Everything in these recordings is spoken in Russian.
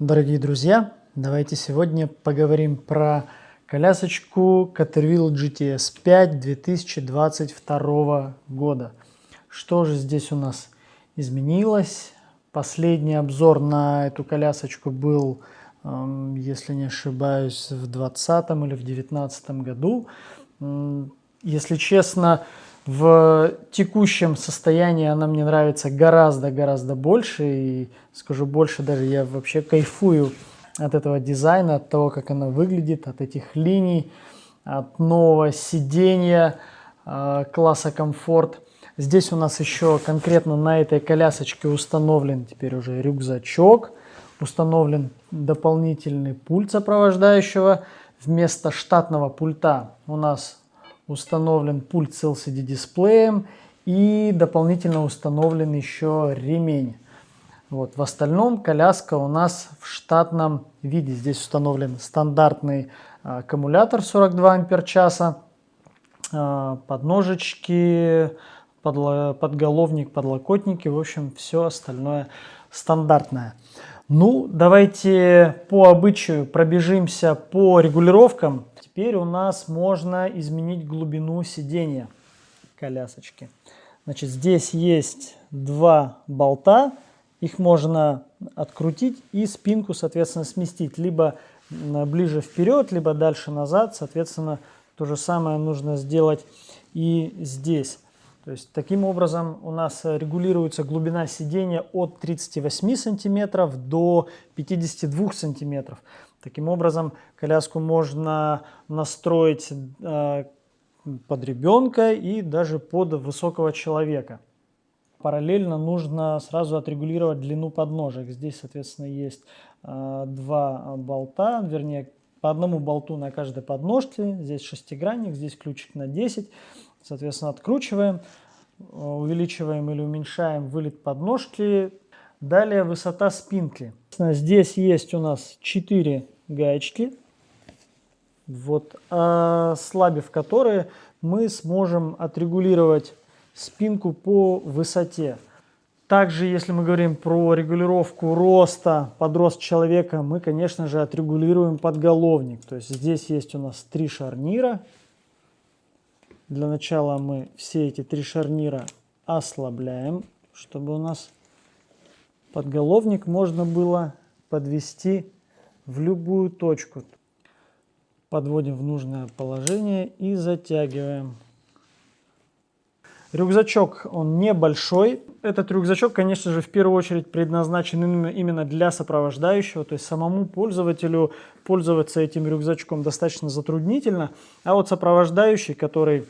Дорогие друзья, давайте сегодня поговорим про колясочку Caterwheel GTS 5 2022 года. Что же здесь у нас изменилось? Последний обзор на эту колясочку был, эм, если не ошибаюсь, в 2020 или в 2019 году. Если честно, в текущем состоянии она мне нравится гораздо-гораздо больше. И скажу больше, даже я вообще кайфую от этого дизайна, от того, как она выглядит, от этих линий, от нового сидения э, класса комфорт. Здесь у нас еще конкретно на этой колясочке установлен теперь уже рюкзачок, установлен дополнительный пульт сопровождающего. Вместо штатного пульта у нас установлен пульт с LCD дисплеем и дополнительно установлен еще ремень. Вот. В остальном коляска у нас в штатном виде. Здесь установлен стандартный а, аккумулятор 42 ампер часа, а, подножечки, подголовник, подлокотники, в общем, все остальное стандартное. Ну, давайте по обычаю пробежимся по регулировкам. Теперь у нас можно изменить глубину сидения колясочки. Значит, здесь есть два болта, их можно открутить и спинку, соответственно, сместить. Либо ближе вперед, либо дальше назад. Соответственно, то же самое нужно сделать и здесь. То есть таким образом у нас регулируется глубина сидения от 38 сантиметров до 52 сантиметров. Таким образом коляску можно настроить э, под ребенка и даже под высокого человека. Параллельно нужно сразу отрегулировать длину подножек. Здесь, соответственно, есть э, два болта, вернее, по одному болту на каждой подножке. Здесь шестигранник, здесь ключик на 10. Соответственно, откручиваем, увеличиваем или уменьшаем вылет подножки. Далее высота спинки. Здесь есть у нас 4 гаечки, вот, ослабив которые мы сможем отрегулировать спинку по высоте. Также, если мы говорим про регулировку роста подрост человека, мы, конечно же, отрегулируем подголовник. То есть здесь есть у нас три шарнира, для начала мы все эти три шарнира ослабляем, чтобы у нас подголовник можно было подвести в любую точку. Подводим в нужное положение и затягиваем. Рюкзачок, он небольшой. Этот рюкзачок, конечно же, в первую очередь предназначен именно для сопровождающего. То есть самому пользователю пользоваться этим рюкзачком достаточно затруднительно. А вот сопровождающий, который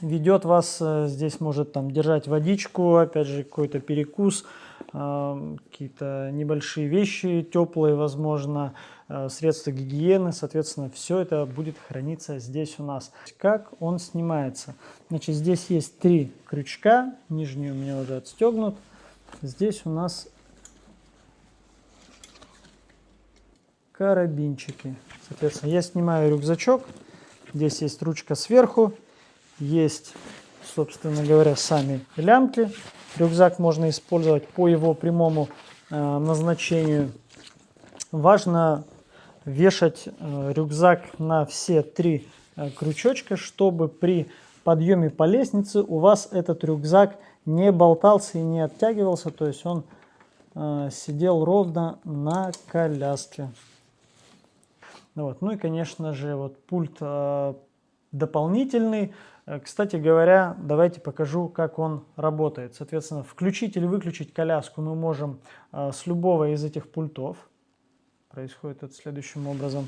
ведет вас, э, здесь может там держать водичку, опять же какой-то перекус, э, какие-то небольшие вещи теплые, возможно, средства гигиены, соответственно, все это будет храниться здесь у нас. Как он снимается? Значит, здесь есть три крючка, нижний у меня уже отстегнут. Здесь у нас карабинчики. Соответственно, я снимаю рюкзачок, здесь есть ручка сверху, есть, собственно говоря, сами лямки. Рюкзак можно использовать по его прямому э, назначению. Важно вешать э, рюкзак на все три э, крючочка, чтобы при подъеме по лестнице у вас этот рюкзак не болтался и не оттягивался, то есть он э, сидел ровно на коляске. Вот. Ну и, конечно же, вот пульт дополнительный. Кстати говоря, давайте покажу, как он работает. Соответственно, включить или выключить коляску мы можем с любого из этих пультов. Происходит это следующим образом.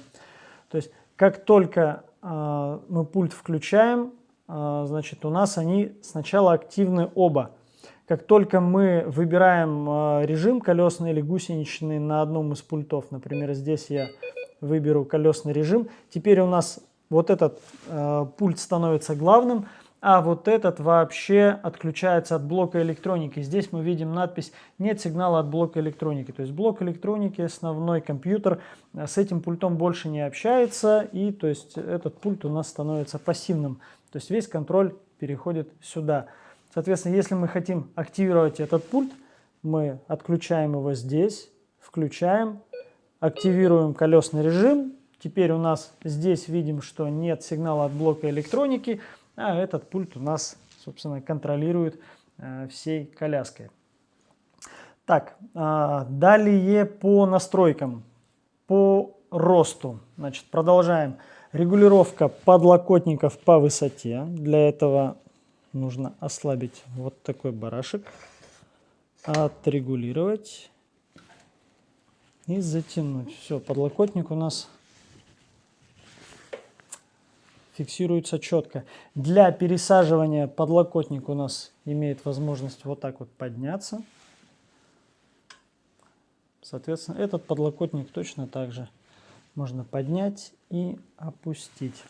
То есть, как только э, мы пульт включаем, значит, у нас они сначала активны оба. Как только мы выбираем режим колесный или гусеничный на одном из пультов, например, здесь я выберу колесный режим, теперь у нас вот этот э, пульт становится главным, а вот этот вообще отключается от блока электроники. Здесь мы видим надпись «Нет сигнала от блока электроники». То есть блок электроники, основной компьютер, э, с этим пультом больше не общается, и то есть этот пульт у нас становится пассивным. То есть весь контроль переходит сюда. Соответственно, если мы хотим активировать этот пульт, мы отключаем его здесь, включаем, активируем колесный режим. Теперь у нас здесь видим, что нет сигнала от блока электроники, а этот пульт у нас, собственно, контролирует э, всей коляской. Так, э, далее по настройкам, по росту. Значит, продолжаем. Регулировка подлокотников по высоте. Для этого нужно ослабить вот такой барашек, отрегулировать и затянуть. Все, подлокотник у нас фиксируется четко. Для пересаживания подлокотник у нас имеет возможность вот так вот подняться. Соответственно, этот подлокотник точно так же можно поднять и опустить.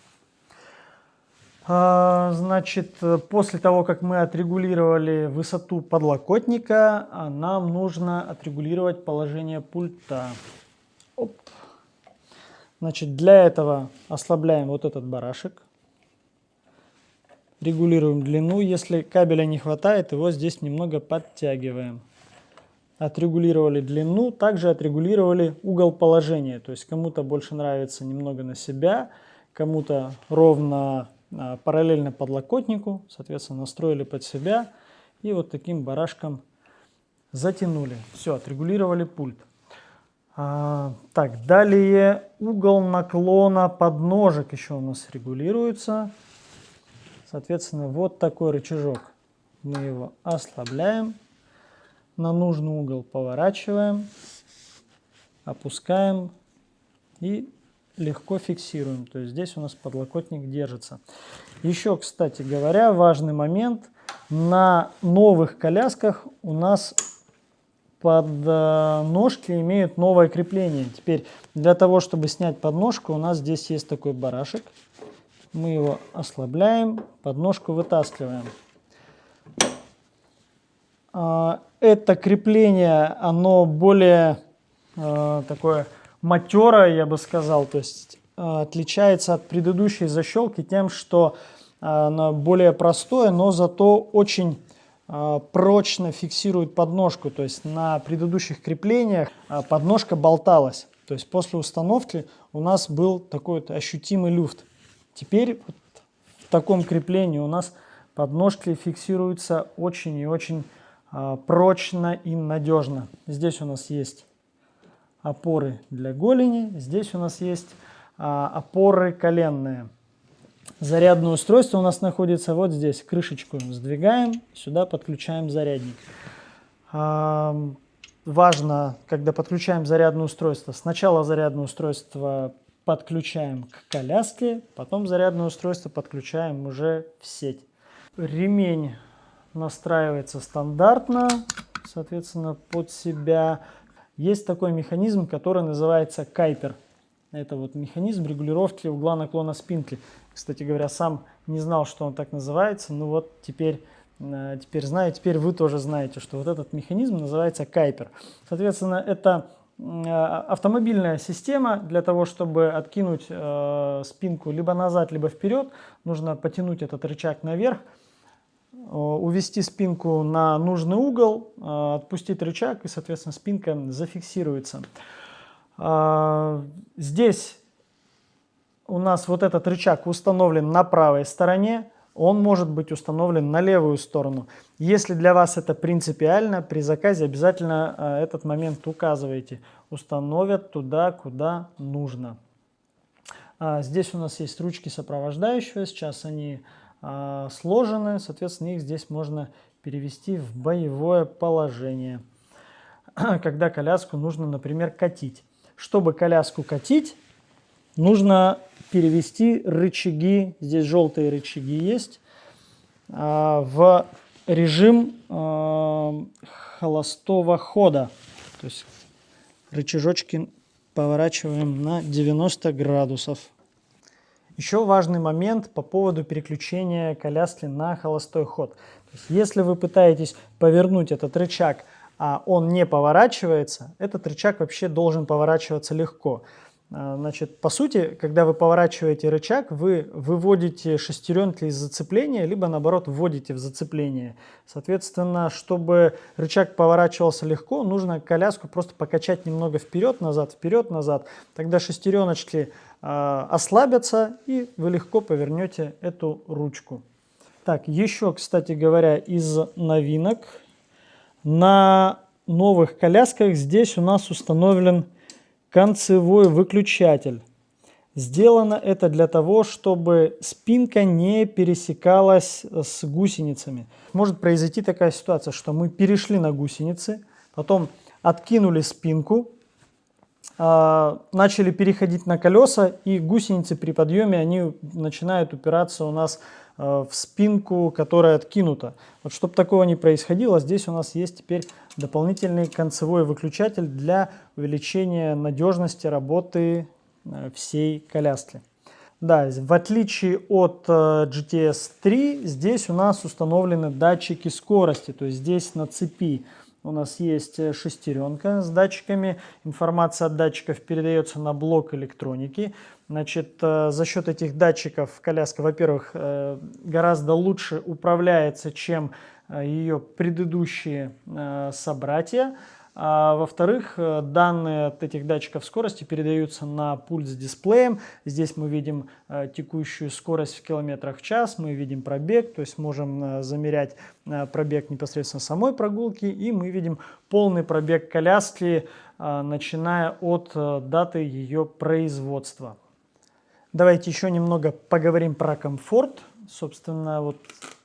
А, значит, после того, как мы отрегулировали высоту подлокотника, а, нам нужно отрегулировать положение пульта. Оп. Значит, для этого ослабляем вот этот барашек. Регулируем длину. Если кабеля не хватает, его здесь немного подтягиваем. Отрегулировали длину, также отрегулировали угол положения. То есть кому-то больше нравится немного на себя, кому-то ровно а, параллельно подлокотнику, соответственно, настроили под себя и вот таким барашком затянули. Все, отрегулировали пульт. А, так, далее угол наклона подножек еще у нас регулируется. Соответственно, вот такой рычажок. Мы его ослабляем, на нужный угол поворачиваем, опускаем и легко фиксируем. То есть здесь у нас подлокотник держится. Еще, кстати говоря, важный момент. На новых колясках у нас подножки имеют новое крепление. Теперь для того, чтобы снять подножку, у нас здесь есть такой барашек. Мы его ослабляем, подножку вытаскиваем. А, это крепление, оно более а, такое матерая, я бы сказал, то есть э, отличается от предыдущей защелки тем, что она более простое, но зато очень прочно фиксирует подножку. То есть на предыдущих креплениях подножка болталась. То есть после установки у нас был такой вот ощутимый люфт. Теперь вот в таком креплении у нас подножки фиксируются очень и очень прочно и надежно. Здесь у нас есть опоры для голени. Здесь у нас есть а, опоры коленные. Зарядное устройство у нас находится вот здесь. Крышечку сдвигаем, сюда подключаем зарядник. Важно, когда подключаем зарядное устройство, сначала зарядное устройство подключаем к коляске, потом зарядное устройство подключаем уже в сеть. Ремень настраивается стандартно, соответственно, под себя. Есть такой механизм, который называется кайпер. Это вот механизм регулировки угла наклона спинки. Кстати говоря, сам не знал, что он так называется, но вот теперь, э, теперь знаю, теперь вы тоже знаете, что вот этот механизм называется кайпер. Соответственно, это э, автомобильная система. Для того, чтобы откинуть э, спинку либо назад, либо вперед, нужно потянуть этот рычаг наверх. Увести спинку на нужный угол, отпустить рычаг и, соответственно, спинка зафиксируется. Э, здесь у нас вот этот рычаг установлен на правой стороне, он может быть установлен на левую сторону. Если для вас это принципиально, при заказе обязательно этот момент указывайте. Установят туда, куда нужно. Здесь у нас есть ручки сопровождающего, сейчас они а, сложены, соответственно, их здесь можно перевести в боевое положение, когда коляску нужно, например, катить. Чтобы коляску катить, нужно перевести рычаги, здесь желтые рычаги есть, а, в режим а, холостого хода. То есть рычажочки поворачиваем на 90 градусов. Еще важный момент по поводу переключения коляски на холостой ход. есть, если вы пытаетесь повернуть этот рычаг, а он не поворачивается, этот рычаг вообще должен поворачиваться легко. А, значит, по сути, когда вы поворачиваете рычаг, вы выводите шестеренки из зацепления, либо наоборот вводите в зацепление. Соответственно, чтобы рычаг поворачивался легко, нужно коляску просто покачать немного вперед-назад, вперед-назад. Тогда шестереночки э, ослабятся и вы легко повернете эту ручку. Так, еще, кстати говоря, из новинок. На новых колясках здесь у нас установлен концевой выключатель. Сделано это для того, чтобы спинка не пересекалась с гусеницами. Может произойти такая ситуация, что мы перешли на гусеницы, потом откинули спинку, а, начали переходить на колеса, и гусеницы при подъеме они начинают упираться у нас а, в спинку, которая откинута. Вот чтобы такого не происходило, здесь у нас есть теперь дополнительный концевой выключатель для увеличения надежности работы э, всей коляски. Да, в отличие от э, GTS 3, здесь у нас установлены датчики скорости, то есть здесь на цепи у нас есть э, шестеренка с датчиками, информация от датчиков передается на блок электроники. Значит, за счет этих датчиков коляска, во-первых, гораздо лучше управляется, чем Э, ее предыдущие э, собратья. А, Во-вторых, э, данные от этих датчиков скорости передаются на пульт с дисплеем. Здесь мы видим текущую скорость в километрах в час, мы видим пробег, то есть можем замерять пробег непосредственно самой прогулки, и мы видим полный пробег коляски, начиная от даты ее производства. Давайте еще немного поговорим про комфорт. Собственно, вот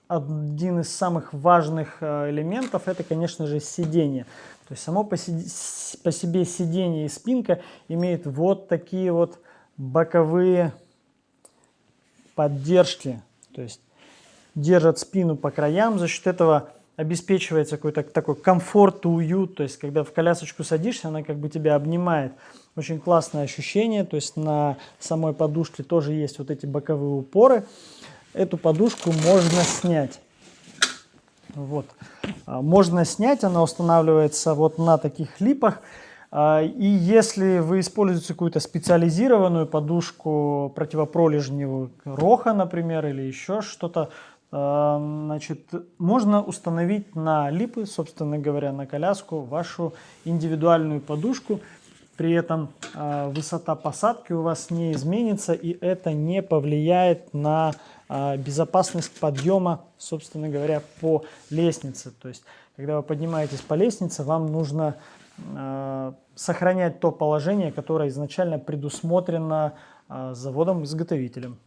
один из самых важных элементов это, конечно же, сиденье. То есть само по, по себе сиденье и спинка имеют вот такие вот боковые поддержки. То есть держат спину по краям, за счет этого обеспечивается какой-то такой комфорт и уют. То есть когда в колясочку садишься, она как бы тебя обнимает. Очень классное ощущение. То есть на самой подушке тоже есть вот эти боковые упоры эту подушку можно снять. Вот. А, можно снять, она устанавливается вот на таких липах. А, и если вы используете какую-то специализированную подушку противопролежневую, роха, например, или еще что-то, а, значит, можно установить на липы, собственно говоря, на коляску вашу индивидуальную подушку. При этом высота посадки у вас не изменится, и это не повлияет на безопасность подъема, собственно говоря, по лестнице. То есть, когда вы поднимаетесь по лестнице, вам нужно а, сохранять то положение, которое изначально предусмотрено а, заводом-изготовителем.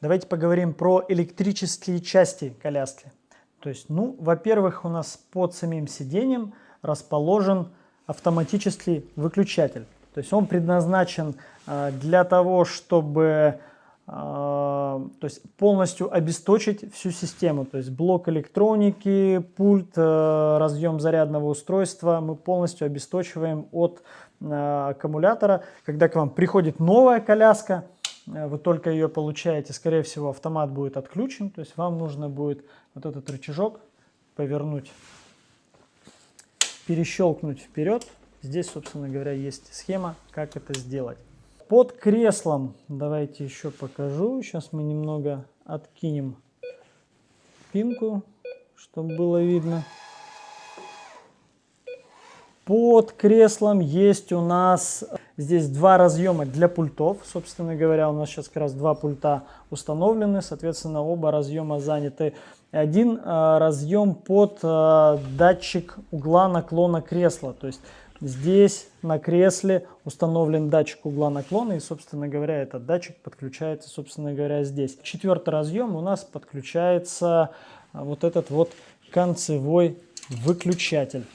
Давайте поговорим про электрические части коляски. То есть, ну, во-первых, у нас под самим сиденьем расположен автоматический выключатель. То есть он предназначен для того, чтобы а, то есть полностью обесточить всю систему, то есть блок электроники, пульт, э, разъем зарядного устройства мы полностью обесточиваем от э, аккумулятора. Когда к вам приходит новая коляска, э, вы только ее получаете, скорее всего автомат будет отключен, то есть вам нужно будет вот этот рычажок повернуть, перещелкнуть вперед. Здесь, собственно говоря, есть схема, как это сделать. Под креслом, давайте еще покажу. Сейчас мы немного откинем спинку, чтобы было видно. Под креслом есть у нас здесь два разъема для пультов. Собственно говоря, у нас сейчас как раз два пульта установлены. Соответственно, оба разъема заняты. Один э, разъем под э, датчик угла наклона кресла. То есть Здесь на кресле установлен датчик угла наклона, и, собственно говоря, этот датчик подключается, собственно говоря, здесь. Четвертый разъем у нас подключается а, вот этот вот концевой выключатель.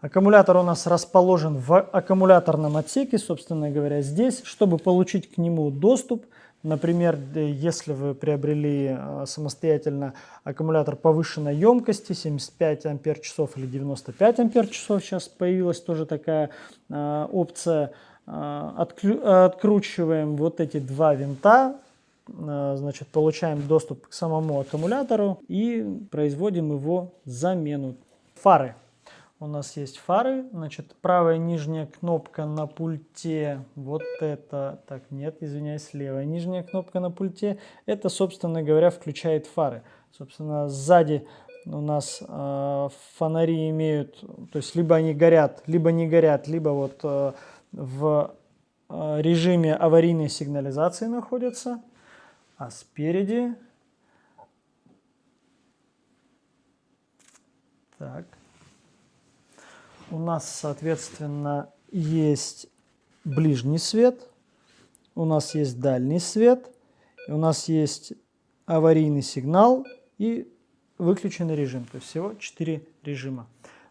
Аккумулятор у нас расположен в аккумуляторном отсеке, собственно говоря, здесь. Чтобы получить к нему доступ, Например, если вы приобрели э, самостоятельно аккумулятор повышенной емкости, 75 ампер часов или 95 ампер часов, сейчас появилась тоже такая э, опция, э, откручиваем вот эти два винта, значит, получаем доступ к самому аккумулятору и производим его замену. Фары. У нас есть фары, значит, правая нижняя кнопка на пульте, вот это, так, нет, извиняюсь, левая нижняя кнопка на пульте, это, собственно говоря, включает фары. Собственно, сзади у нас э, фонари имеют, то есть либо они горят, либо не горят, либо вот э, в э, режиме аварийной сигнализации находятся, а спереди, так, у нас, соответственно, есть ближний свет, у нас есть дальний свет, у нас есть аварийный сигнал и выключенный режим. То есть всего 4 режима.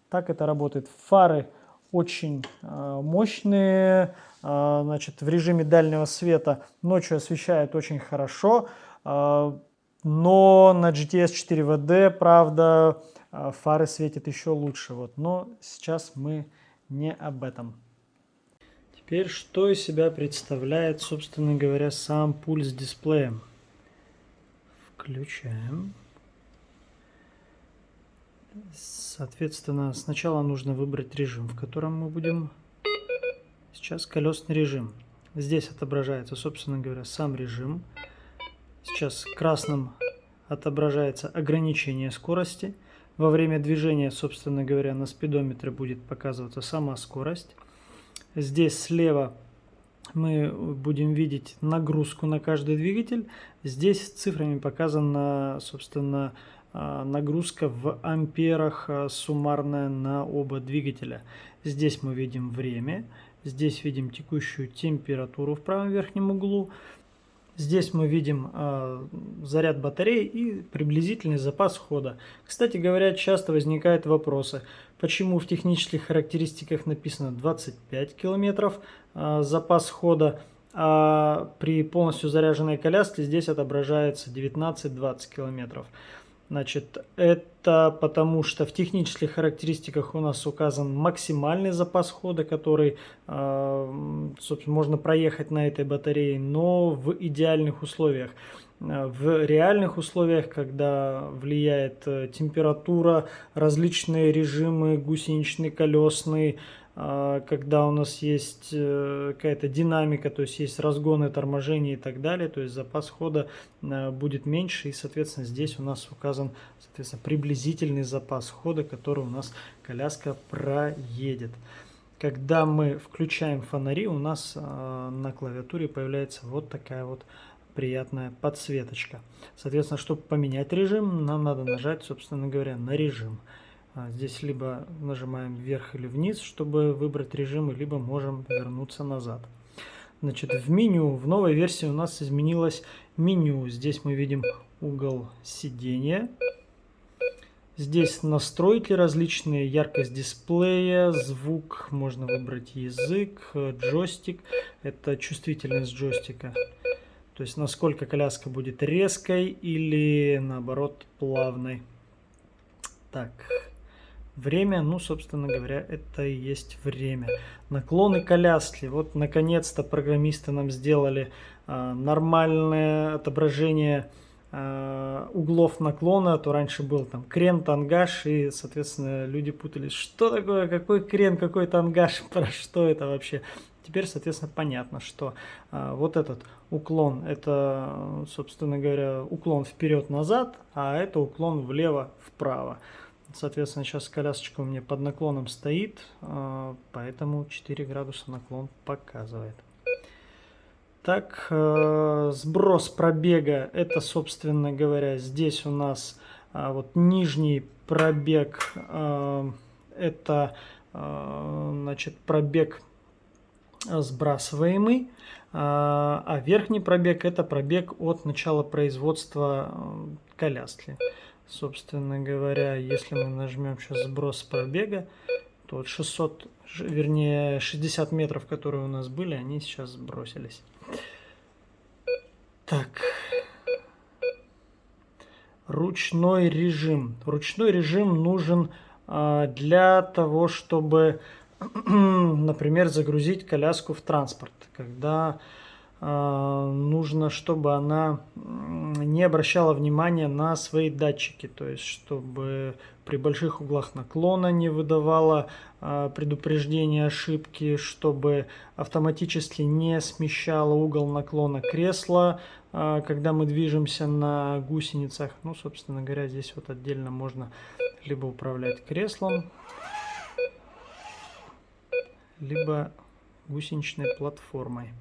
Так это работает. Фары очень э, мощные, э, значит, в режиме дальнего света ночью освещают очень хорошо, э, но на GTS 4WD, правда, фары светят еще лучше. Вот. Но сейчас мы не об этом. Теперь, что из себя представляет, собственно говоря, сам пульс с дисплеем? Включаем. Соответственно, сначала нужно выбрать режим, в котором мы будем... Сейчас колесный режим. Здесь отображается, собственно говоря, сам режим. Сейчас красным отображается ограничение скорости. Во время движения, собственно говоря, на спидометре будет показываться сама скорость. Здесь слева мы будем видеть нагрузку на каждый двигатель. Здесь цифрами показана, собственно, а, нагрузка в амперах а, суммарная на оба двигателя. Здесь мы видим время, здесь видим текущую температуру в правом верхнем углу. Здесь мы видим э, заряд батареи и приблизительный запас хода. Кстати говоря, часто возникают вопросы, почему в технических характеристиках написано 25 километров э, запас хода, а при полностью заряженной коляске здесь отображается 19-20 километров. Значит, это потому что в технических характеристиках у нас указан максимальный запас хода, который, а, собственно, можно проехать на этой батарее, но в идеальных условиях. В реальных условиях, когда влияет э, температура, различные режимы, гусеничный, колесный, а, когда у нас есть э, какая-то динамика, то есть есть разгоны, торможения и так далее, то есть запас хода э, будет меньше, и, соответственно, здесь у нас указан, соответственно, приблизительный запас хода, который у нас коляска проедет. Когда мы включаем фонари, у нас э, на клавиатуре появляется вот такая вот приятная подсветочка. Соответственно, чтобы поменять режим, нам надо нажать, собственно говоря, на режим. А, здесь либо нажимаем вверх или вниз, чтобы выбрать режим, либо можем вернуться назад. Значит, в меню, в новой версии у нас изменилось меню. Здесь мы видим угол сидения. Здесь настройки различные, яркость дисплея, звук, можно выбрать язык, джойстик, это чувствительность джойстика. То есть насколько коляска будет резкой или наоборот плавной. Так, Время, ну, собственно говоря, это и есть время. Наклоны коляски. Вот, наконец-то, программисты нам сделали э, нормальное отображение э, углов наклона. А то раньше был там крен, тангаж, и, соответственно, люди путались, что такое, какой крен, какой тангаж, про что это вообще. Теперь, соответственно, понятно, что э, вот этот уклон, это, собственно говоря, уклон вперед-назад, а это уклон влево-вправо. Соответственно, сейчас колясочка у меня под наклоном стоит, а, поэтому 4 градуса наклон показывает. Так, э, сброс пробега, это, собственно говоря, здесь у нас а, вот нижний пробег, а, это, значит, пробег сбрасываемый, а верхний пробег это пробег от начала производства коляски. Собственно говоря, если мы нажмем сейчас сброс пробега, то вот 600, вернее 60 метров, которые у нас были, они сейчас сбросились. Так. Ручной режим. Ручной режим нужен а, для того, чтобы, например, загрузить коляску в транспорт. Когда нужно, чтобы она не обращала внимания на свои датчики, то есть чтобы при больших углах наклона не выдавала э, предупреждение ошибки, чтобы автоматически не смещало угол наклона кресла, э, когда мы движемся на гусеницах. Ну, собственно говоря, здесь вот отдельно можно либо управлять креслом, либо гусеничной платформой.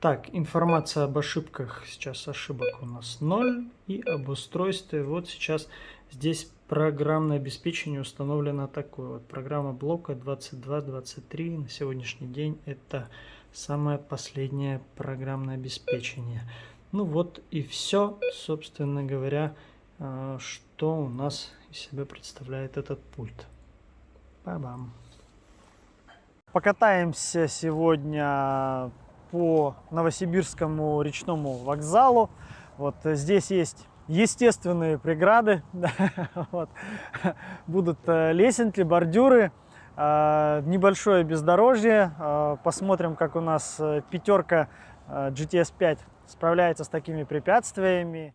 Так, информация об ошибках. Сейчас ошибок у нас 0. И об устройстве. Вот сейчас здесь программное обеспечение установлено такое. Вот программа блока 2223 на сегодняшний день это самое последнее программное обеспечение. Ну вот и все, собственно говоря, э, что у нас из себя представляет этот пульт. Ба-бам. Покатаемся сегодня по Новосибирскому речному вокзалу. Вот здесь есть естественные преграды. вот. Будут э, лесенки, бордюры, э, небольшое бездорожье. Э, посмотрим, как у нас пятерка GTS 5 справляется с такими препятствиями.